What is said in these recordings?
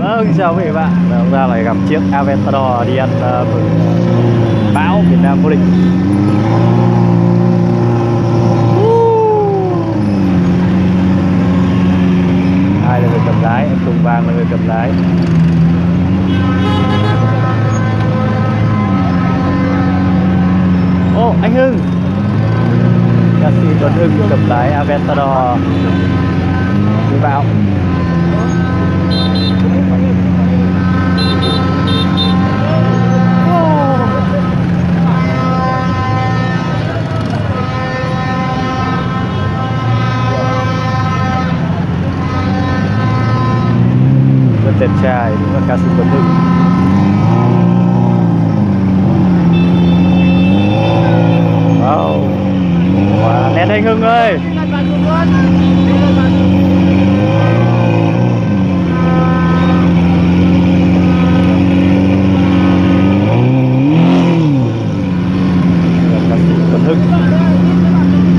Vâng, chào quý vị bạn. Và Hôm nay lại gặp chiếc Aventador đi ăn uh, bão Việt Nam vô địch. Ai là người cầm lái, em Tùng Vàng là người cầm lái. Ô, anh Hưng! Ca sĩ Tuấn Hưng cầm lái Aventador. Đi bão rất đẹp trai đúng là ca sĩ Tuấn Hưng wow wow. nét anh Hưng ơi Đây là ca sĩ Tuấn Hưng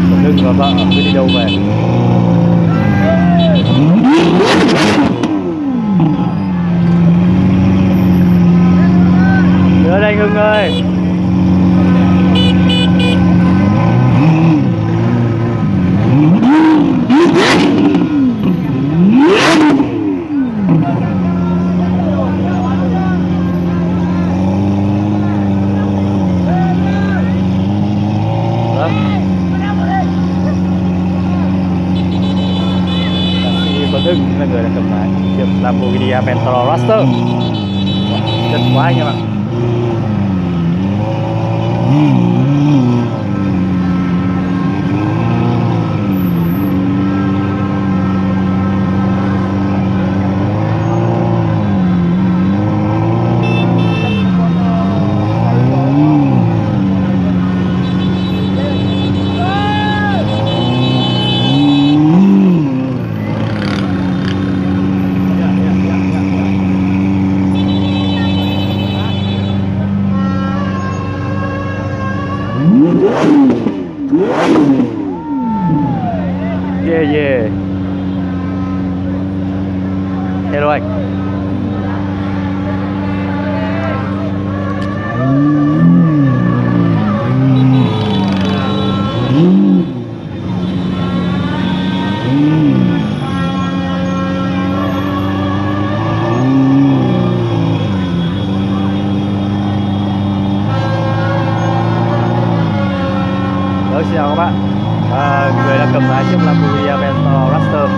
Tuấn Hưng và vợ cứ đi đâu về Đưa đây anh Hưng ơi. Vâng. Ca sĩ Tuấn Hưng là người đã cầm lái chiếc Lamborghini Aventador Raster chất quá anh em ạ. Mm. Vâng, xin chào các bạn. À, Người đang cầm lái chiếc Lamborghini Aventador Raster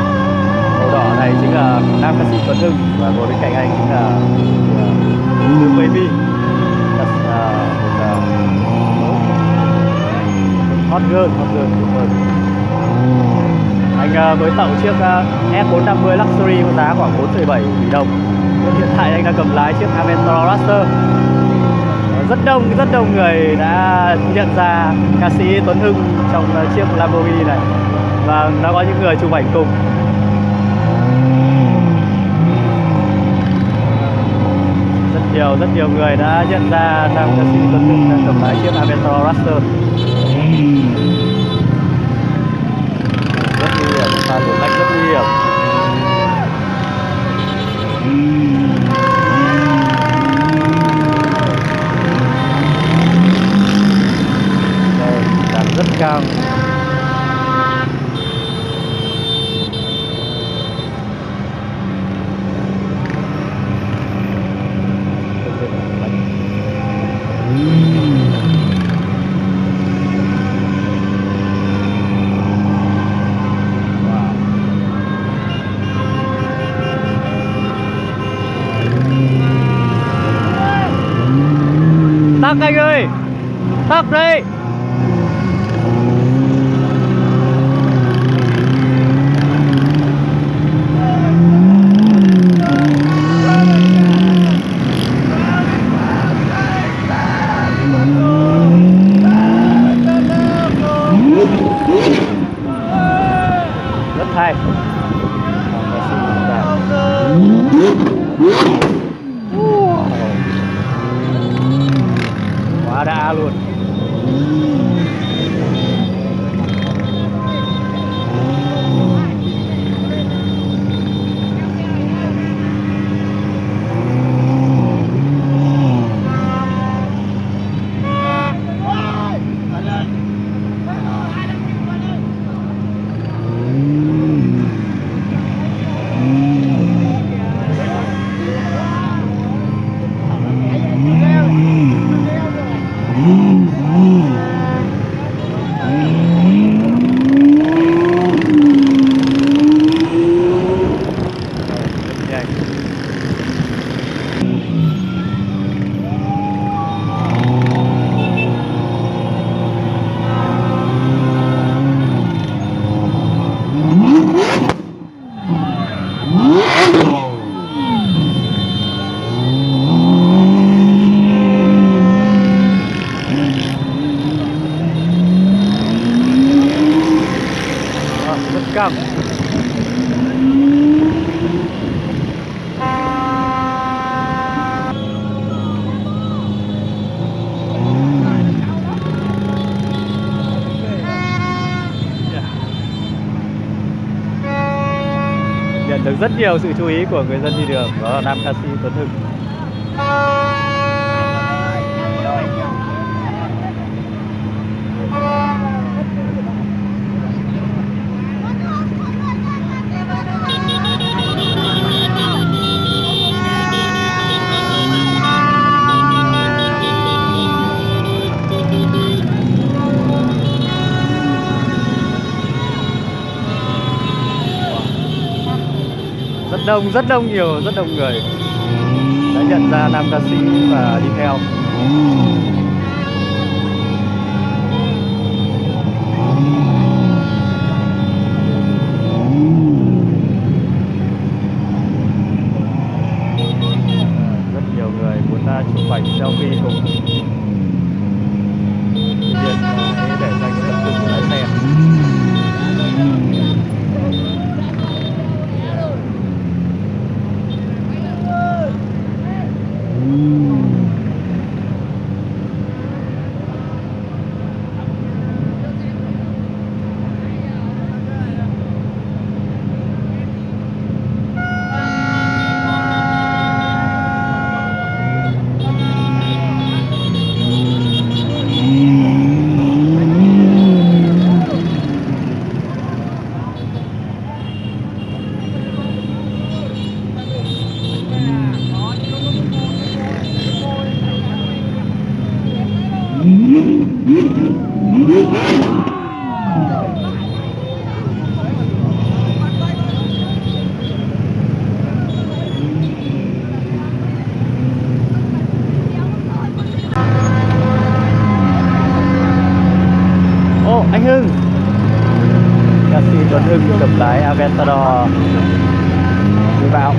Màu đỏ này chính là nam ca sĩ Tuấn Hưng Và ngồi bên cạnh anh chính là à, từ Baby. That's, uh, à, một uh, hot girl, hot girl, đúng rồi. Anh uh, mới tặng chiếc uh, S450 Luxury có giá khoảng 4,7 tỷ đồng. Hiện tại anh đang cầm lái chiếc Aventador Raster rất đông rất đông người đã nhận ra ca sĩ Tuấn Hưng trong ờ, chiếc Lamborghini này. Và đã có những người chụp ảnh cùng. Rất nhiều rất nhiều người đã nhận ra nam ca sĩ Tuấn Hưng đang cầm lái chiếc Aventador Raster Tắc đi. Quá đã luôn. Rất nhiều sự chú ý của người dân đi đường. Đó là nam ca sĩ Tuấn Hưng. Đông rất đông nhiều rất đông người. Đã nhận ra nam ca sĩ và đi theo. Rất nhiều người muốn ra chụp ảnh selfie cùng Tuy nhiên ờ, để dành tập trung của lái xe Ô, anh Hưng Ca sĩ Tuấn Hưng cầm lái Aventador đi vào.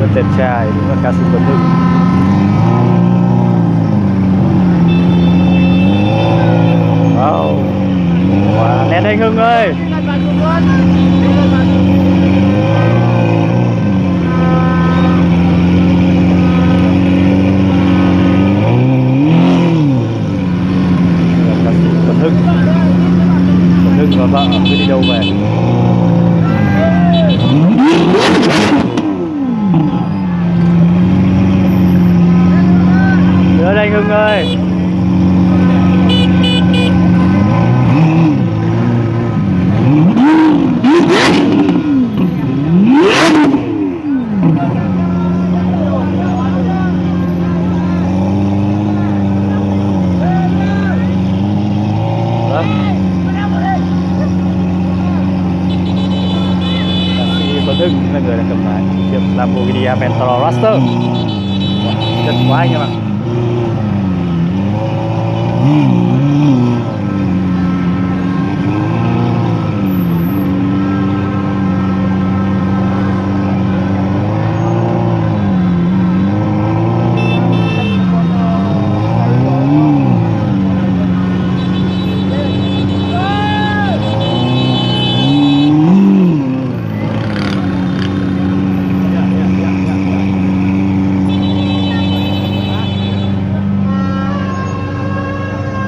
Rất đẹp trai, đúng là ca sĩ Tuấn Hưng. Anh Hưng ơi. Tuấn Hưng. Tuấn Hưng và vợ cứ đi đâu về? Đưa đây Hưng ơi. Hưng là cầm lái chiếc Lamborghini Aventador Raster Chân quá anh em ạ